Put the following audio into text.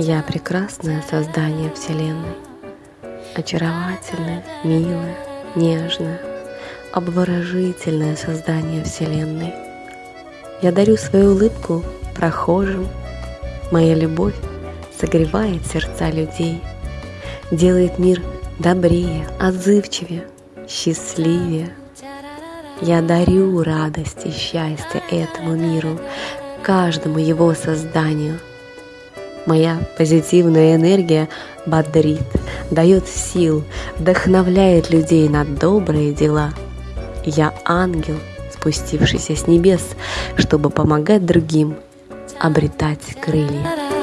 Я прекрасное создание Вселенной, очаровательное, милое, нежное, обворожительное создание Вселенной. Я дарю свою улыбку прохожим, моя любовь согревает сердца людей, делает мир добрее, отзывчивее, счастливее. Я дарю радость и счастье этому миру, каждому его созданию. Моя позитивная энергия бодрит, дает сил, вдохновляет людей на добрые дела. Я ангел, спустившийся с небес, чтобы помогать другим обретать крылья.